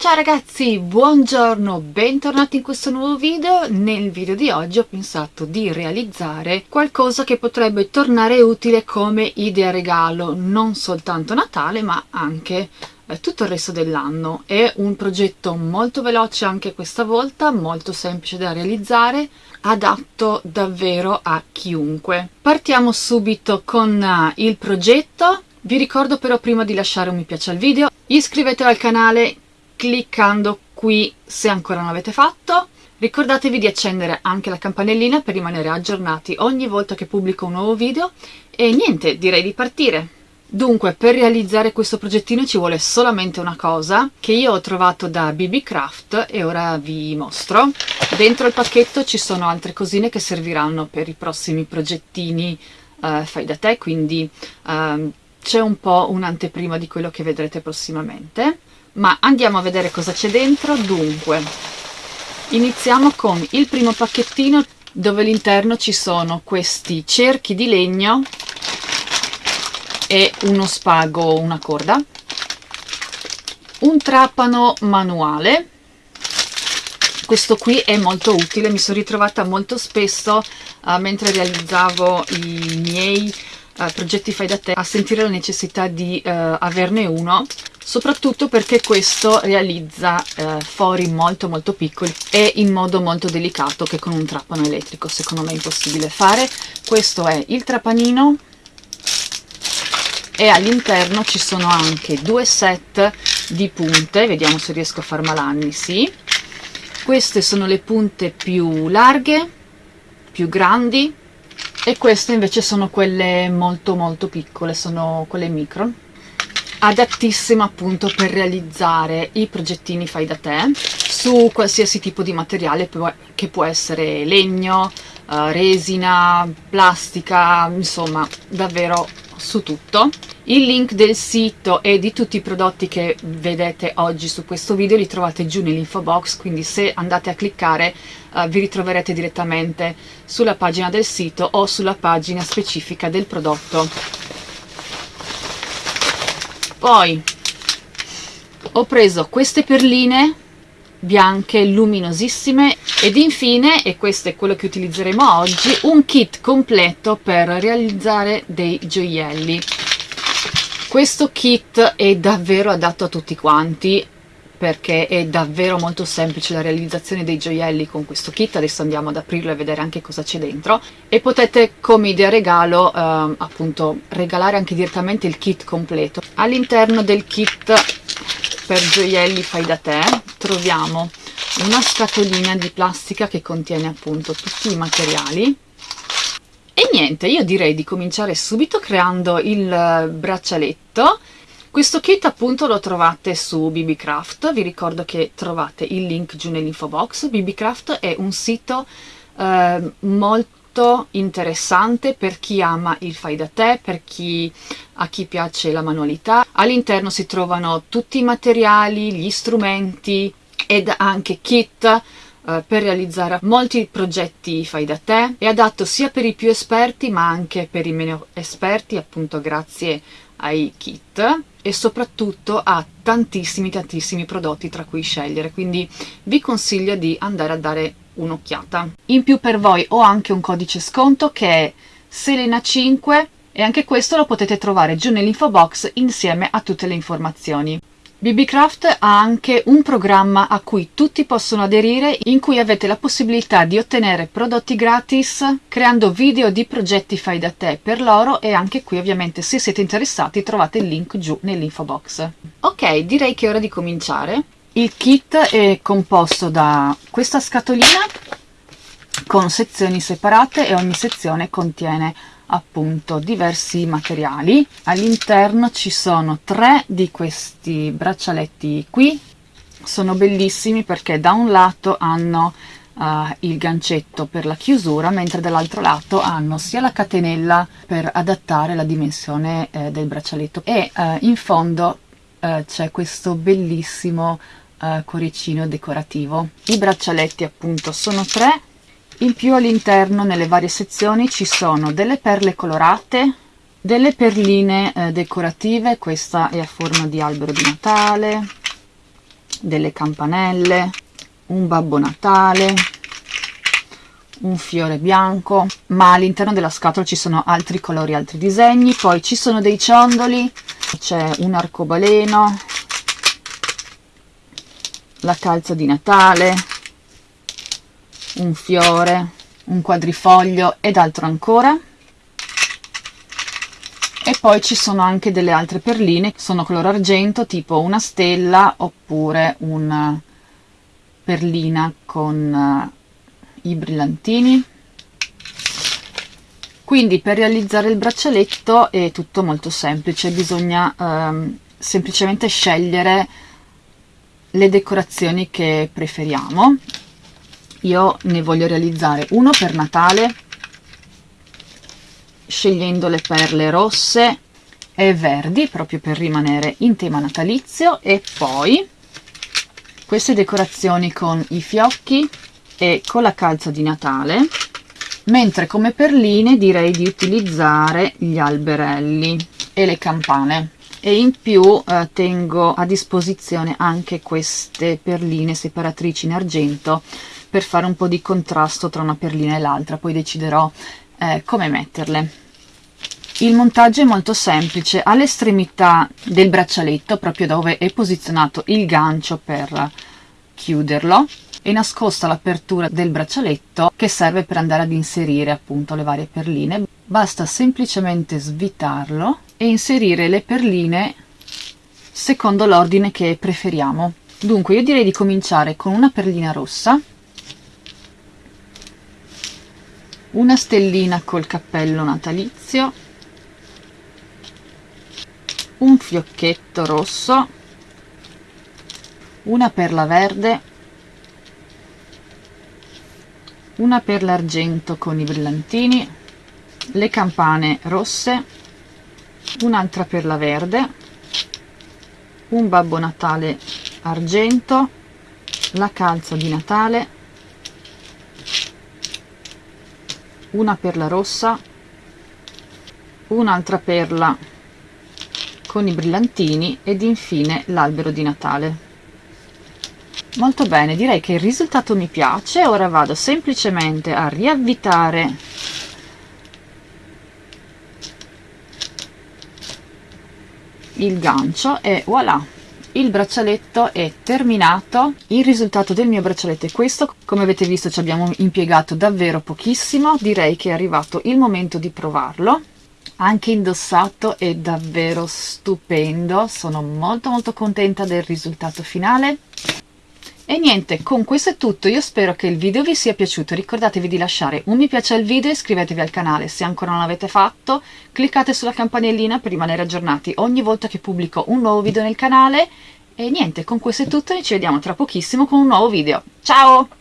Ciao ragazzi, buongiorno, bentornati in questo nuovo video. Nel video di oggi ho pensato di realizzare qualcosa che potrebbe tornare utile come idea regalo, non soltanto Natale ma anche eh, tutto il resto dell'anno. È un progetto molto veloce anche questa volta, molto semplice da realizzare, adatto davvero a chiunque. Partiamo subito con uh, il progetto. Vi ricordo però prima di lasciare un mi piace al video, iscrivetevi al canale cliccando qui se ancora non l'avete fatto. Ricordatevi di accendere anche la campanellina per rimanere aggiornati ogni volta che pubblico un nuovo video e niente, direi di partire. Dunque, per realizzare questo progettino ci vuole solamente una cosa che io ho trovato da BB Craft e ora vi mostro. Dentro il pacchetto ci sono altre cosine che serviranno per i prossimi progettini uh, fai da te, quindi uh, c'è un po' un'anteprima di quello che vedrete prossimamente ma andiamo a vedere cosa c'è dentro. Dunque iniziamo con il primo pacchettino dove all'interno ci sono questi cerchi di legno e uno spago una corda un trapano manuale. Questo qui è molto utile mi sono ritrovata molto spesso uh, mentre realizzavo i miei uh, progetti fai da te a sentire la necessità di uh, averne uno soprattutto perché questo realizza eh, fori molto molto piccoli e in modo molto delicato che con un trapano elettrico. Secondo me è impossibile fare. Questo è il trapanino e all'interno ci sono anche due set di punte. Vediamo se riesco a far malanni sì. Queste sono le punte più larghe più grandi e queste invece sono quelle molto molto piccole sono quelle micron adattissima appunto per realizzare i progettini fai da te su qualsiasi tipo di materiale che può essere legno, uh, resina, plastica, insomma davvero su tutto. Il link del sito e di tutti i prodotti che vedete oggi su questo video li trovate giù nell'info box, quindi se andate a cliccare uh, vi ritroverete direttamente sulla pagina del sito o sulla pagina specifica del prodotto poi ho preso queste perline bianche luminosissime ed infine, e questo è quello che utilizzeremo oggi, un kit completo per realizzare dei gioielli. Questo kit è davvero adatto a tutti quanti, perché è davvero molto semplice la realizzazione dei gioielli con questo kit, adesso andiamo ad aprirlo e vedere anche cosa c'è dentro. E potete come idea regalo eh, appunto regalare anche direttamente il kit completo. All'interno del kit per gioielli fai da te troviamo una scatolina di plastica che contiene appunto tutti i materiali. E niente, io direi di cominciare subito creando il braccialetto questo kit appunto lo trovate su BBCraft, vi ricordo che trovate il link giù nell'info box. BBCraft è un sito eh, molto interessante per chi ama il fai da te, per chi, a chi piace la manualità. All'interno si trovano tutti i materiali, gli strumenti ed anche kit eh, per realizzare molti progetti fai da te. È adatto sia per i più esperti ma anche per i meno esperti, appunto grazie ai kit e soprattutto ha tantissimi tantissimi prodotti tra cui scegliere quindi vi consiglio di andare a dare un'occhiata in più per voi ho anche un codice sconto che è Selena5 e anche questo lo potete trovare giù nell'info box insieme a tutte le informazioni BBCraft ha anche un programma a cui tutti possono aderire in cui avete la possibilità di ottenere prodotti gratis creando video di progetti fai da te per loro e anche qui ovviamente se siete interessati trovate il link giù nell'info box. Ok, direi che è ora di cominciare. Il kit è composto da questa scatolina con sezioni separate e ogni sezione contiene appunto diversi materiali. All'interno ci sono tre di questi braccialetti qui. Sono bellissimi perché da un lato hanno uh, il gancetto per la chiusura mentre dall'altro lato hanno sia la catenella per adattare la dimensione eh, del braccialetto. E uh, in fondo uh, c'è questo bellissimo cuoricino decorativo. I braccialetti appunto sono tre in più all'interno nelle varie sezioni ci sono delle perle colorate delle perline eh, decorative questa è a forma di albero di natale delle campanelle un babbo natale un fiore bianco ma all'interno della scatola ci sono altri colori altri disegni poi ci sono dei ciondoli c'è un arcobaleno la calza di natale un fiore un quadrifoglio ed altro ancora. E poi ci sono anche delle altre perline sono color argento tipo una stella oppure una perlina con uh, i brillantini. Quindi per realizzare il braccialetto è tutto molto semplice. Bisogna um, semplicemente scegliere le decorazioni che preferiamo io ne voglio realizzare uno per Natale scegliendo le perle rosse e verdi proprio per rimanere in tema natalizio e poi queste decorazioni con i fiocchi e con la calza di Natale mentre come perline direi di utilizzare gli alberelli e le campane. E in più eh, tengo a disposizione anche queste perline separatrici in argento per fare un po' di contrasto tra una perlina e l'altra poi deciderò eh, come metterle. Il montaggio è molto semplice all'estremità del braccialetto proprio dove è posizionato il gancio per chiuderlo è nascosta l'apertura del braccialetto che serve per andare ad inserire appunto le varie perline. Basta semplicemente svitarlo e inserire le perline secondo l'ordine che preferiamo. Dunque io direi di cominciare con una perlina rossa una stellina col cappello natalizio. Un fiocchetto rosso. Una perla verde. Una perla argento con i brillantini. Le campane rosse. Un'altra perla verde. Un babbo natale argento. La calza di natale una perla rossa un'altra perla con i brillantini ed infine l'albero di Natale. Molto bene, direi che il risultato mi piace, ora vado semplicemente a riavvitare il gancio e voilà! Il braccialetto è terminato. Il risultato del mio braccialetto è questo. Come avete visto ci abbiamo impiegato davvero pochissimo. Direi che è arrivato il momento di provarlo. Anche indossato è davvero stupendo. Sono molto molto contenta del risultato finale e niente, con questo è tutto, io spero che il video vi sia piaciuto, ricordatevi di lasciare un mi piace al video e iscrivetevi al canale se ancora non l'avete fatto, cliccate sulla campanellina per rimanere aggiornati ogni volta che pubblico un nuovo video nel canale e niente, con questo è tutto e ci vediamo tra pochissimo con un nuovo video. Ciao!